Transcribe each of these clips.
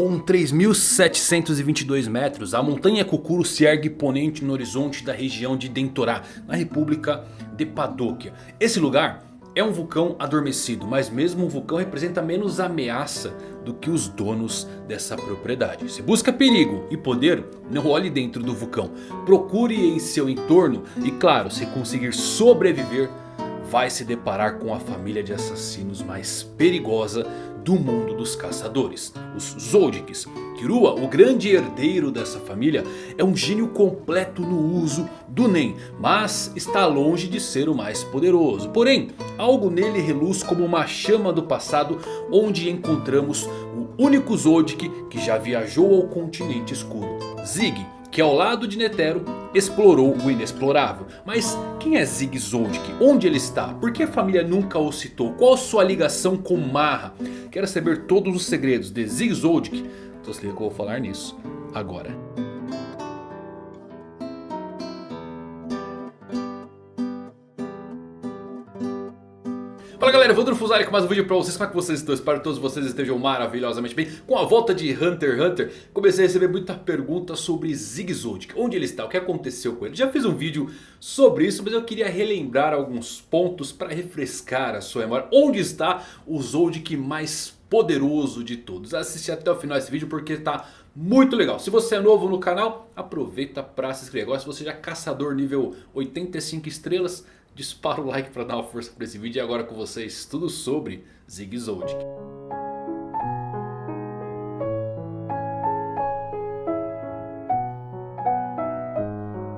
Com 3.722 metros, a montanha Kukuro se ergue imponente no horizonte da região de Dentorá, na República de Padóquia. Esse lugar é um vulcão adormecido, mas mesmo um vulcão representa menos ameaça do que os donos dessa propriedade. Se busca perigo e poder, não olhe dentro do vulcão. Procure em seu entorno e claro, se conseguir sobreviver, vai se deparar com a família de assassinos mais perigosa do mundo dos caçadores, os Zoldyks. Kirua, o grande herdeiro dessa família, é um gênio completo no uso do Nen, mas está longe de ser o mais poderoso. Porém, algo nele reluz como uma chama do passado onde encontramos o único Zoldyck que já viajou ao continente escuro, Zig que ao lado de Netero explorou o inexplorável. Mas quem é Zig Zoldyck? Onde ele está? Por que a família nunca o citou? Qual sua ligação com Marra? Quero saber todos os segredos de Zig Zoldyck? Então se liga que eu vou falar nisso agora. Fala galera, Vandro Fusari com mais um vídeo pra vocês, como é que vocês estão? Espero que todos vocês estejam maravilhosamente bem Com a volta de Hunter x Hunter, comecei a receber muita pergunta sobre Zig Zoldyck Onde ele está? O que aconteceu com ele? Já fiz um vídeo sobre isso, mas eu queria relembrar alguns pontos para refrescar a sua memória Onde está o Zoldyck mais poderoso de todos? Assiste até o final desse vídeo porque está muito legal. Se você é novo no canal, aproveita para se inscrever. Agora se você já é caçador nível 85 estrelas dispara o like para dar uma força para esse vídeo. E agora com vocês tudo sobre Zig Zoldyck.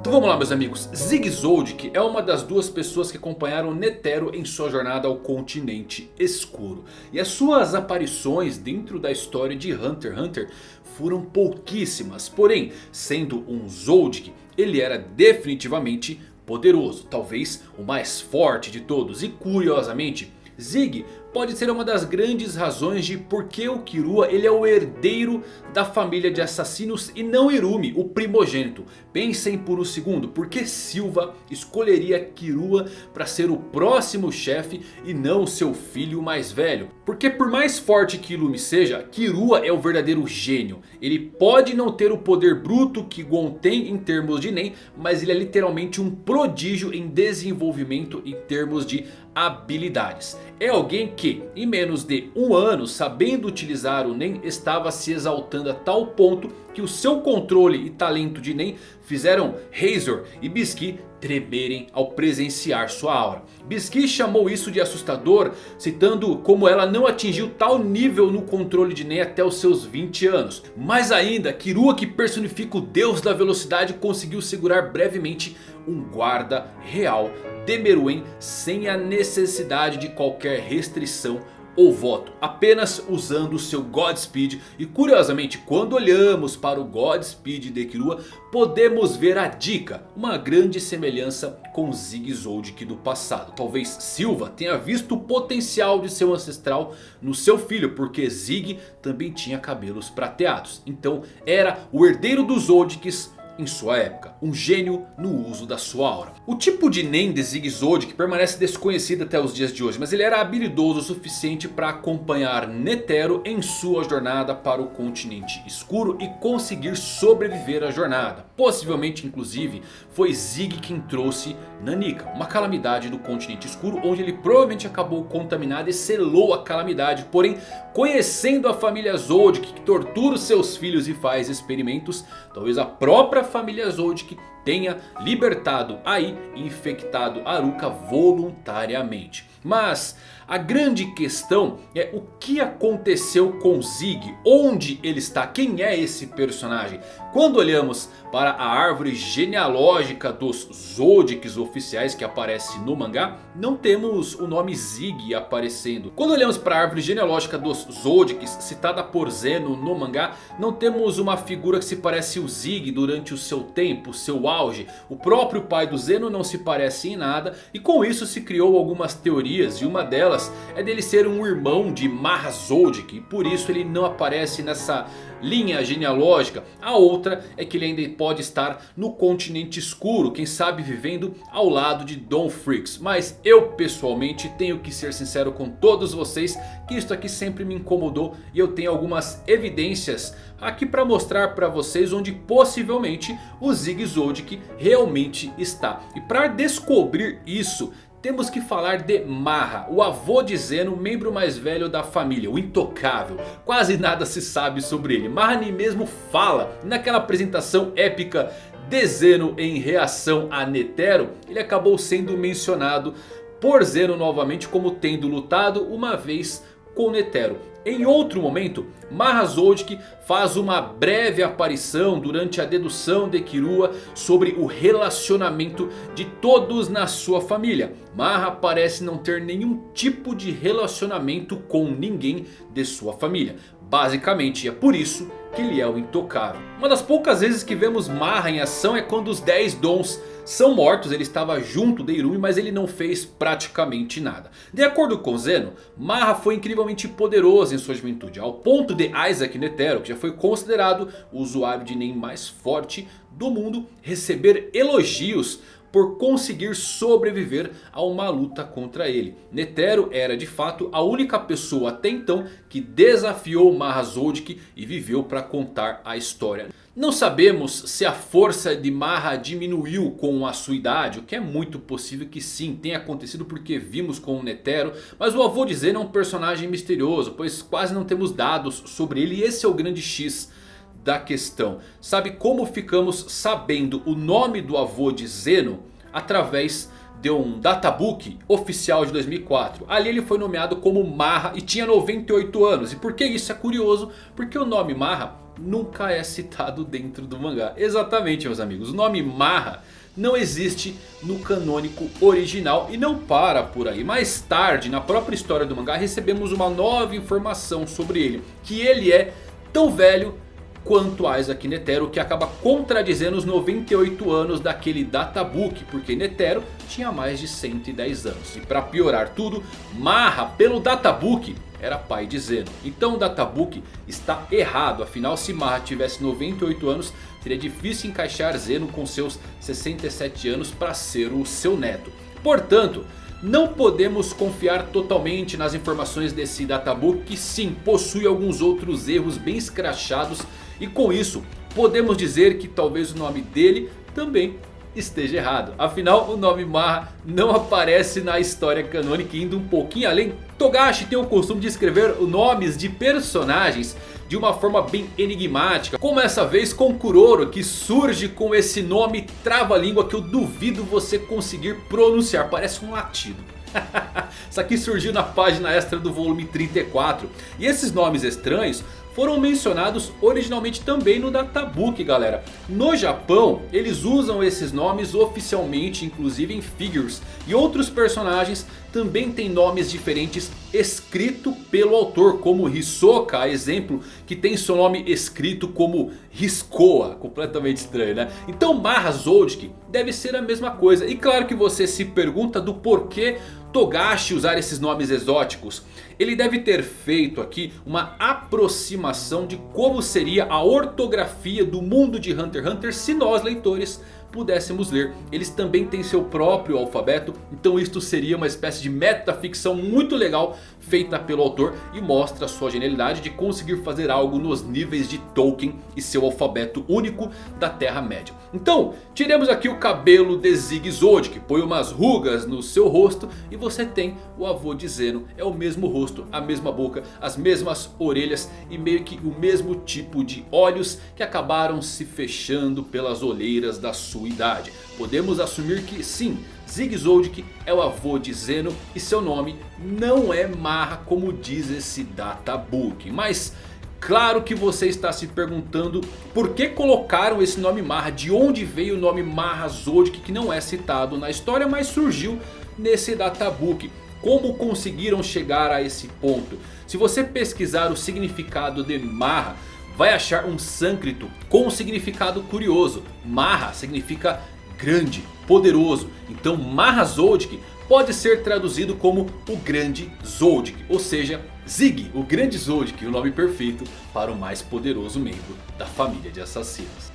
Então vamos lá meus amigos, Zig Zoldyck é uma das duas pessoas que acompanharam Netero em sua jornada ao continente escuro. E as suas aparições dentro da história de Hunter x Hunter foram pouquíssimas. Porém, sendo um Zoldyck, ele era definitivamente poderoso, talvez o mais forte de todos. E curiosamente, Zig pode ser uma das grandes razões de por que o Kirua ele é o herdeiro da família de assassinos e não Irumi, o primogênito. Pensem por um segundo, por que Silva escolheria Kirua para ser o próximo chefe e não seu filho mais velho? Porque por mais forte que Irumi seja, Kirua é o verdadeiro gênio. Ele pode não ter o poder bruto que Gon tem em termos de Nen, mas ele é literalmente um prodígio em desenvolvimento em termos de habilidades. É alguém que em menos de um ano sabendo utilizar o Nen estava se exaltando a tal ponto que o seu controle e talento de Nen fizeram Razor e Bisky tremerem ao presenciar sua aura. Bisky chamou isso de assustador, citando como ela não atingiu tal nível no controle de Nen até os seus 20 anos. Mais ainda, Kirua que personifica o deus da velocidade conseguiu segurar brevemente um guarda real de Meruem sem a necessidade de qualquer restrição ou voto, apenas usando o seu Godspeed. E curiosamente, quando olhamos para o Godspeed de Kirua, podemos ver a dica, uma grande semelhança com Zig Zoldyck do passado. Talvez Silva tenha visto o potencial de seu ancestral no seu filho, porque Zig também tinha cabelos prateados. Então era o herdeiro dos Zoldycks em sua época. Um gênio no uso da sua aura. O tipo de Nen de Zig Zoldyck permanece desconhecido até os dias de hoje. Mas ele era habilidoso o suficiente para acompanhar Netero em sua jornada para o continente escuro. E conseguir sobreviver à jornada. Possivelmente inclusive foi Zig quem trouxe Nanika. Uma calamidade do continente escuro. Onde ele provavelmente acabou contaminado e selou a calamidade. Porém conhecendo a família Zoldyck que tortura os seus filhos e faz experimentos. Talvez a própria família Zoldyck tenha libertado Ai e infectado Aruka voluntariamente. Mas a grande questão é o que aconteceu com Zig, onde ele está, quem é esse personagem. Quando olhamos para a árvore genealógica dos Zodíacos oficiais que aparece no mangá, não temos o nome Zig aparecendo. Quando olhamos para a árvore genealógica dos Zodíacos citada por Zeno no mangá, não temos uma figura que se parece o Zig durante o seu tempo, seu auge. O próprio pai do Zeno não se parece em nada e com isso se criou algumas teorias e uma delas é dele ser um irmão de Mahazoldik. E por isso ele não aparece nessa linha genealógica. A outra é que ele ainda pode estar no continente escuro. Quem sabe vivendo ao lado de Don Freaks. Mas eu pessoalmente tenho que ser sincero com todos vocês. Que isso aqui sempre me incomodou. E eu tenho algumas evidências aqui para mostrar para vocês onde possivelmente o Zig Zoldyck realmente está. E para descobrir isso temos que falar de Marra, o avô de Zeno, membro mais velho da família, o intocável. Quase nada se sabe sobre ele, Marra nem mesmo fala. Naquela apresentação épica de Zeno em reação a Netero, ele acabou sendo mencionado por Zeno novamente como tendo lutado uma vez com Netero. Em outro momento, Mahazoldik faz uma breve aparição durante a dedução de Kirua sobre o relacionamento de todos na sua família. Maha parece não ter nenhum tipo de relacionamento com ninguém de sua família. Basicamente é por isso que ele é o intocável. Uma das poucas vezes que vemos Maha em ação é quando os 10 dons são mortos. Ele estava junto de Irumi, mas ele não fez praticamente nada. De acordo com Zeno, Maha foi incrivelmente poderoso em sua juventude. Ao ponto de Isaac Netero, que já foi considerado o usuário de Nen mais forte do mundo, receber elogios por conseguir sobreviver a uma luta contra ele. Netero era de fato a única pessoa até então que desafiou Mahazoldik e viveu para contar a história. Não sabemos se a força de Marra diminuiu com a sua idade. O que é muito possível que sim tenha acontecido porque vimos com o Netero. Mas o avô de Zen é um personagem misterioso. Pois quase não temos dados sobre ele. E esse é o grande X da questão. Sabe como ficamos sabendo o nome do avô de Zeno? Através de um databook oficial de 2004. Ali ele foi nomeado como Marra e tinha 98 anos. E por que isso é curioso? Porque o nome Marra nunca é citado dentro do mangá. Exatamente meus amigos, o nome Marra não existe no canônico original e não para por aí. Mais tarde, na própria história do mangá, recebemos uma nova informação sobre ele. Que ele é tão velho quanto Isaac Netero, que acaba contradizendo os 98 anos daquele databook, porque Netero tinha mais de 110 anos. E para piorar tudo, Marra pelo databook era pai de Zeno. Então o databook está errado, afinal se Marra tivesse 98 anos, seria difícil encaixar Zeno com seus 67 anos para ser o seu neto. Portanto... Não podemos confiar totalmente nas informações desse databook que sim possui alguns outros erros bem escrachados e com isso podemos dizer que talvez o nome dele também esteja errado. Afinal o nome Marra não aparece na história canônica indo um pouquinho além. Togashi tem o costume de escrever nomes de personagens de uma forma bem enigmática. Como essa vez com Kuroro que surge com esse nome trava-língua que eu duvido você conseguir pronunciar. Parece um latido. Isso aqui surgiu na página extra do volume 34. E esses nomes estranhos foram mencionados originalmente também no Databook galera. No Japão eles usam esses nomes oficialmente inclusive em figures. E outros personagens também têm nomes diferentes escrito pelo autor. Como Hisoka, exemplo, que tem seu nome escrito como Hiskoa. Completamente estranho né? Então Marra Zoldyck deve ser a mesma coisa. E claro que você se pergunta do porquê Togashi usar esses nomes exóticos. Ele deve ter feito aqui uma aproximação de como seria a ortografia do mundo de Hunter x Hunter se nós leitores pudéssemos ler. Eles também têm seu próprio alfabeto. Então isto seria uma espécie de metaficção muito legal feita pelo autor. E mostra sua genialidade de conseguir fazer algo nos níveis de Tolkien e seu alfabeto único da Terra Média. Então tiremos aqui o cabelo de Zig Zod que põe umas rugas no seu rosto. E você tem o avô de Zeno. É o mesmo rosto, a mesma boca, as mesmas orelhas e meio que o mesmo tipo de olhos que acabaram se fechando pelas olheiras da sua idade. Podemos assumir que sim, Zig Zoldyck é o avô de Zeno e seu nome não é Marra como diz esse databook. Mas claro que você está se perguntando por que colocaram esse nome Marra, de onde veio o nome Marra Zoldyck que não é citado na história mas surgiu nesse databook. Como conseguiram chegar a esse ponto? Se você pesquisar o significado de Marra vai achar um sânscrito com um significado curioso. Maha significa grande, poderoso. Então Mahazoldyck pode ser traduzido como o Grande Zoldyck. Ou seja, Zig, o Grande Zoldyck, o nome perfeito para o mais poderoso membro da família de assassinos.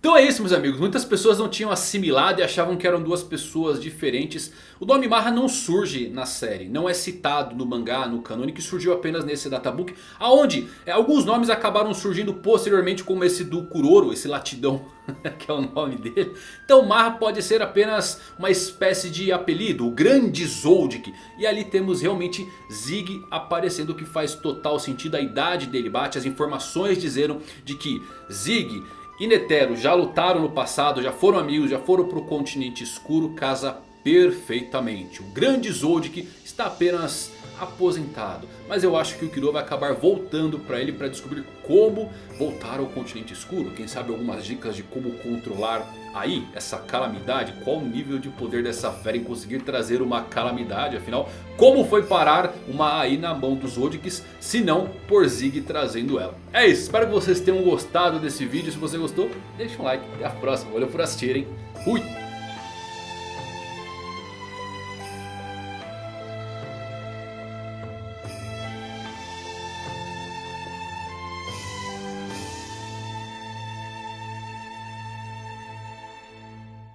Então é isso meus amigos, muitas pessoas não tinham assimilado e achavam que eram duas pessoas diferentes. O nome Marra não surge na série, não é citado no mangá, no que surgiu apenas nesse databook. Aonde é, alguns nomes acabaram surgindo posteriormente como esse do Kuroro, esse latidão que é o nome dele. Então Marra pode ser apenas uma espécie de apelido, o Grande Zoldyck. E ali temos realmente Zig aparecendo, o que faz total sentido. A idade dele bate, as informações dizeram de que Zig e Netero já lutaram no passado, já foram amigos, já foram para o continente escuro, casa perfeitamente. O grande Zoldyck está apenas aposentado. Mas eu acho que o Kiro vai acabar voltando para ele para descobrir como voltar ao continente escuro. Quem sabe algumas dicas de como controlar aí essa calamidade. Qual o nível de poder dessa fera em conseguir trazer uma calamidade. Afinal, como foi parar uma AI na mão dos Zodix se não por Zig trazendo ela. É isso, espero que vocês tenham gostado desse vídeo. Se você gostou, deixa um like. Até a próxima. Valeu por assistirem. Fui!